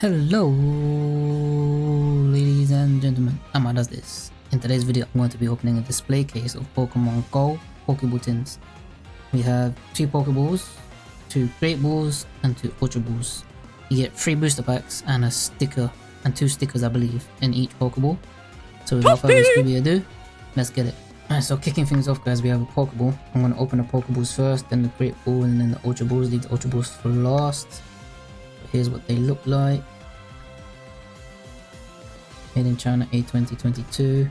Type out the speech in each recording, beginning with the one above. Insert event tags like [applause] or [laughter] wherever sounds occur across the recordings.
Hello, ladies and gentlemen, Amma does this. In today's video, I'm going to be opening a display case of Pokemon Go Pokeball tins. We have two Pokeballs, two Great Balls, and two Ultra Balls. You get three booster packs and a sticker, and two stickers I believe, in each Pokeball. So without further ado, let's get it. Alright, so kicking things off guys, we have a Pokeball. I'm going to open the Pokeballs first, then the Great Ball, and then the Ultra Balls. Leave the Ultra Balls for last. Here's what they look like. Made in China A 2022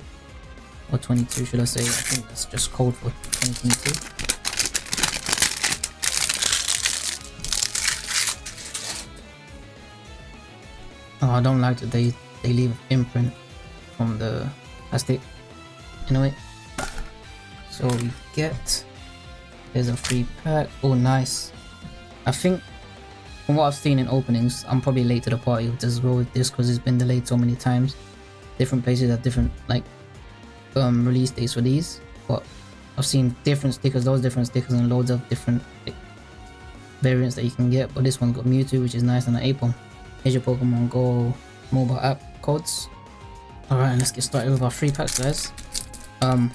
or 22 should I say? I think that's just code for 2022. Oh, I don't like that they they leave an imprint from the plastic. Anyway, so we get there's a free pack. Oh, nice. I think from what I've seen in openings, I'm probably late to the party with as well with this because it's been delayed so many times. Different places have different like um, release dates for these, but I've seen different stickers, those different stickers, and loads of different like, variants that you can get. But this one's got Mewtwo, which is nice, and an Apom. Here's your Pokemon Go mobile app codes. Alright, let's get started with our free packs, guys. Um,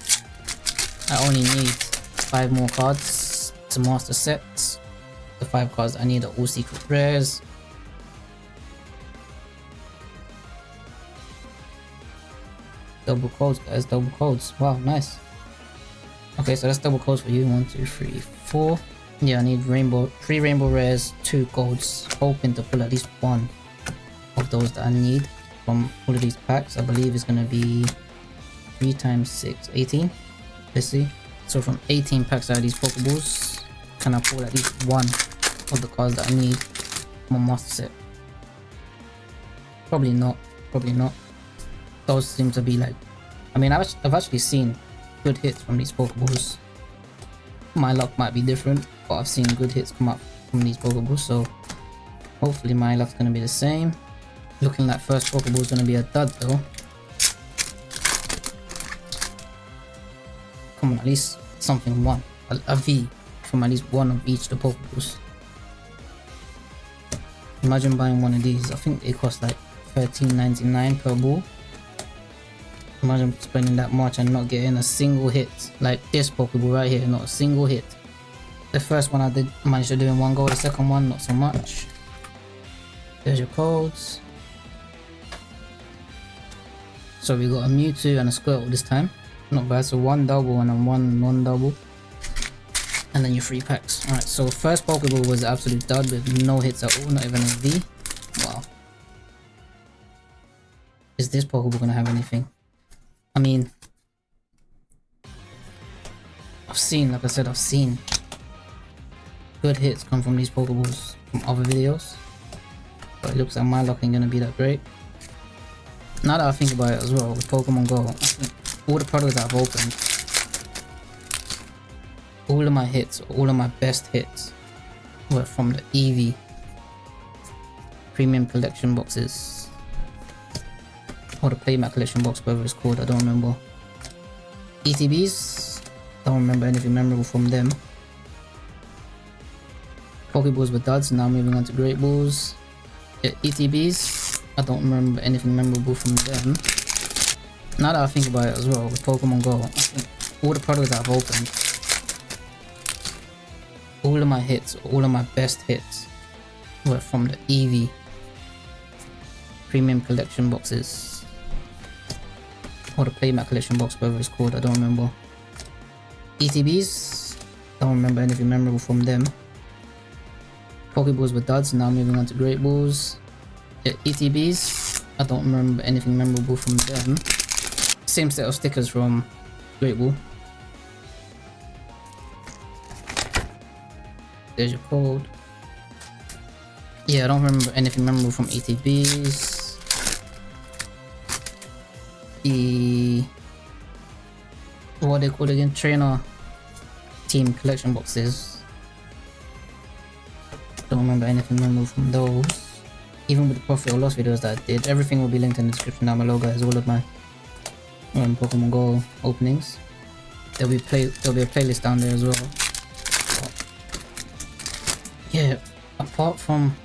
I only need five more cards to master sets the five cards I need are all secret rares. Double codes, guys, double codes. Wow, nice. Okay, so that's double codes for you. One, two, three, four. Yeah, I need rainbow, three rainbow rares, two golds. Hoping to pull at least one of those that I need from all of these packs. I believe it's gonna be three times six, 18. Let's see. So from 18 packs out of these Pokeballs, can I pull at least one of the cards that I need my master set? Probably not. Probably not. Those seem to be like... I mean, I've, I've actually seen good hits from these Pokeballs. My luck might be different, but I've seen good hits come up from these Pokeballs, so hopefully my luck's gonna be the same. Looking like first Pokeball's gonna be a dud though. Come on, at least something one. A, a V from at least one of each of the Pokeballs. Imagine buying one of these. I think it costs like 13.99 per ball. Imagine spending that much and not getting a single hit. Like this Pokeball right here, not a single hit. The first one I did manage to do in one go, the second one not so much. There's your codes. So we got a Mewtwo and a Squirtle this time. Not bad, so one double and a one non-double and then your free packs. Alright, so first Pokeball was absolute dud with no hits at all, not even a V. Wow. Is this Pokeball gonna have anything? I mean... I've seen, like I said, I've seen good hits come from these Pokeballs from other videos. But it looks like my luck ain't gonna be that great. Now that I think about it as well, with Pokemon Go, all the products that I've opened all of my hits, all of my best hits were from the Eevee premium collection boxes. Or the playmat collection box, whatever it's called, I don't remember. ETBs, don't remember anything memorable from them. Pokeballs were duds, now moving on to Great Balls. Yeah, ETBs, I don't remember anything memorable from them. Now that I think about it as well, with Pokemon Go, all the products that I've opened all of my hits, all of my best hits were from the Eevee premium collection boxes. Or the playmat collection box, whatever it's called, I don't remember. ETBs, don't remember anything memorable from them. Pokeballs were duds, now moving on to Great Balls. Yeah, ETBs, I don't remember anything memorable from them. Same set of stickers from Great Ball. There's your code. Yeah, I don't remember anything memorable from ETBs. The what they call again? Trainer team collection boxes. Don't remember anything memorable from those. Even with the profit or loss videos that I did, everything will be linked in the description down below, guys. All of my um, Pokemon Go openings. There'll be play. There'll be a playlist down there as well yeah, apart from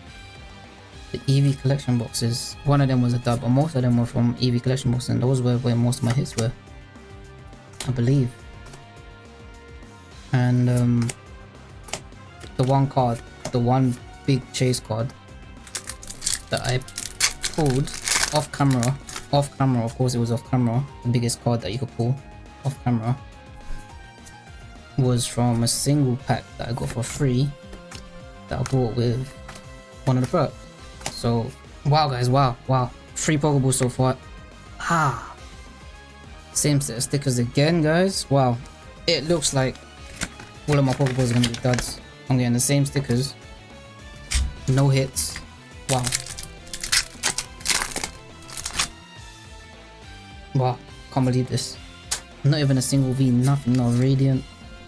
the Eevee collection boxes. One of them was a dub, but most of them were from Eevee collection boxes, and those were where most of my hits were. I believe. And um, the one card, the one big chase card that I pulled off camera, off camera, of course it was off camera, the biggest card that you could pull off camera was from a single pack that I got for free that I bought with one of the perks. So, wow guys, wow, wow. Three Pokeballs so far. Ah. Same set of stickers again, guys. Wow. It looks like all of my Pokeballs are going to be duds. I'm getting the same stickers. No hits. Wow. Wow. Can't believe this. Not even a single V, nothing, no Radiant,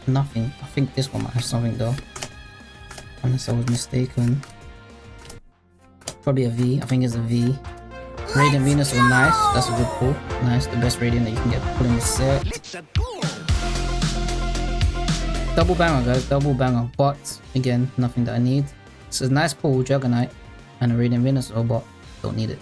nothing. I think this one might have something though. Unless I was mistaken. Probably a V. I think it's a V. Radiant Venus was nice. That's a good pull. Nice. The best Radiant that you can get put in the set. Double banger, guys. Double banger. But, again, nothing that I need. This is nice pull, Dragonite. And a Radiant Venusaur, but don't need it.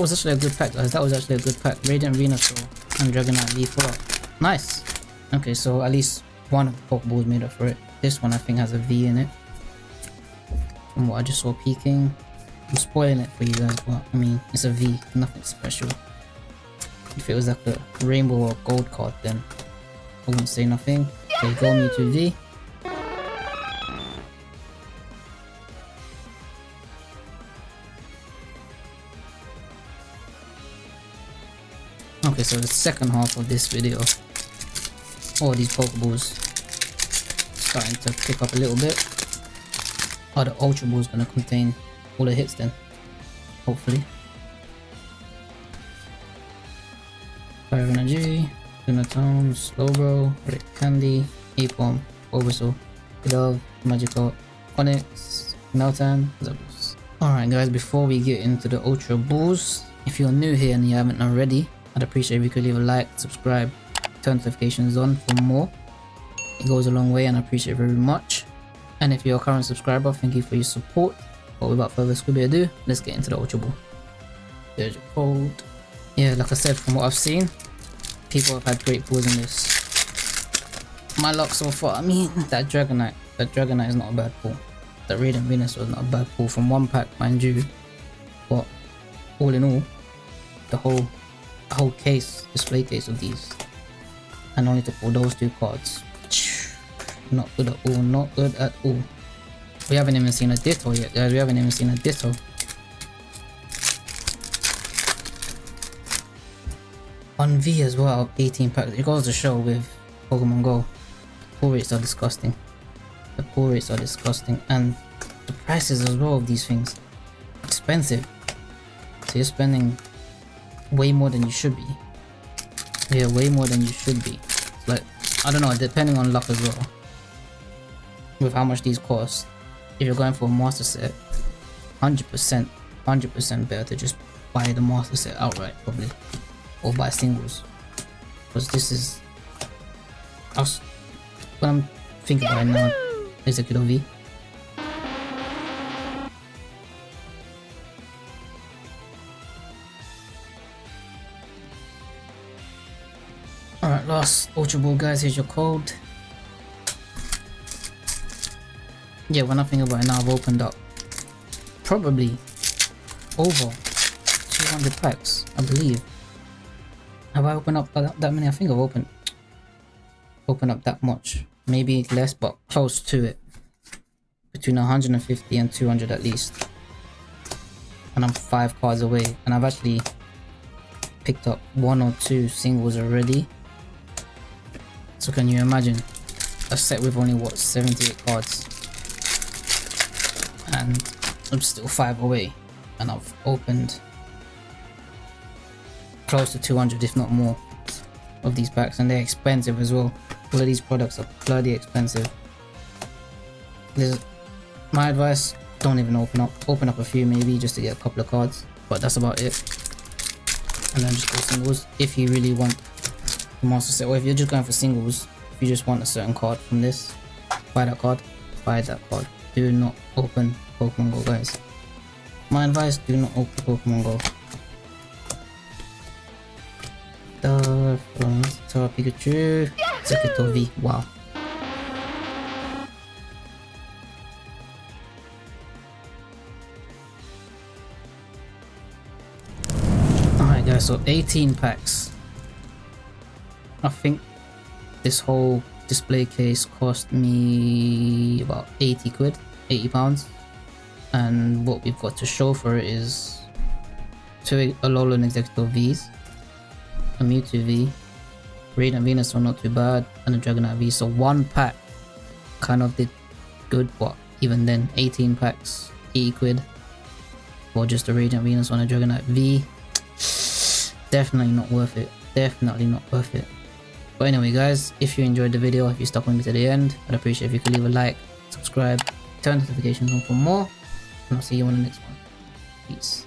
That was actually a good pack guys, that was actually a good pack. Radiant Venusaur and Dragonite full up. Nice! Okay, so at least one of the Pokeballs made up for it. This one I think has a V in it. From what I just saw peeking. I'm spoiling it for you guys, but I mean, it's a V, nothing special. If it was like a rainbow or gold card then I wouldn't say nothing. Okay, go Mewtwo V. Okay, so the second half of this video, all these Pokeballs starting to pick up a little bit. Are the Ultra Balls gonna contain all the hits then? Hopefully. Fire Energy, Lunatone, Slowbro, Rare Candy, Apom, Bulbasaur, Dove, Magikarp, Onix, Meltan, Zabuza. Alright guys, before we get into the Ultra Balls, if you're new here and you haven't already, I'd appreciate if you could leave a like, subscribe, turn notifications on for more. It goes a long way and I appreciate it very much. And if you're a current subscriber, thank you for your support. But without further ado, let's get into the Ultra Ball. There's your code. Yeah, like I said, from what I've seen, people have had great pulls in this. My luck so far, I mean, [laughs] that Dragonite, that Dragonite is not a bad pull. That Radiant Venus was not a bad pull from one pack, mind you. But all in all, the whole whole case, display case of these. And only to pull those two cards. Not good at all, not good at all. We haven't even seen a Ditto yet, guys. We haven't even seen a Ditto. On V as well, 18 packs. It goes to show with Pokemon Go. The pull rates are disgusting. The pull rates are disgusting. And the prices as well of these things. Expensive. So you're spending way more than you should be. Yeah, way more than you should be. Like, I don't know, depending on luck as well. With how much these cost. If you're going for a master set, 100%, 100% better to just buy the master set outright, probably. Or buy singles. Because this is... I was, what I'm thinking right now, Exeggutor V. Alright, last Ultra Ball guys, here's your code. Yeah, when I think about it now, I've opened up probably over 200 packs, I believe. Have I opened up that, that many? I think I've opened opened up that much. Maybe less, but close to it. Between 150 and 200 at least. And I'm five cards away. And I've actually picked up one or two singles already. So can you imagine a set with only what 78 cards and I'm still 5 away and I've opened close to 200 if not more of these packs and they're expensive as well. All of these products are bloody expensive. There's my advice, don't even open up. Open up a few maybe just to get a couple of cards. But that's about it. And then just go singles. If you really want master set, or if you're just going for singles, if you just want a certain card from this, buy that card, buy that card. Do not open Pokemon Go guys. My advice, do not open Pokemon Go. The from Pikachu, V. Wow. Alright guys, so 18 packs. I think this whole display case cost me about 80 quid, 80 pounds. And what we've got to show for it is two Alolan Exeggutor Vs, a Mewtwo V, Radiant Venusaur not too bad, and a Dragonite V. So one pack kind of did good, but even then 18 packs, 80 quid for just a Radiant Venus on a Dragonite V. [sniffs] Definitely not worth it. Definitely not worth it. But anyway guys, if you enjoyed the video, if you stuck with me to the end, I'd appreciate if you could leave a like, subscribe, turn notifications on for more, and I'll see you on the next one. Peace.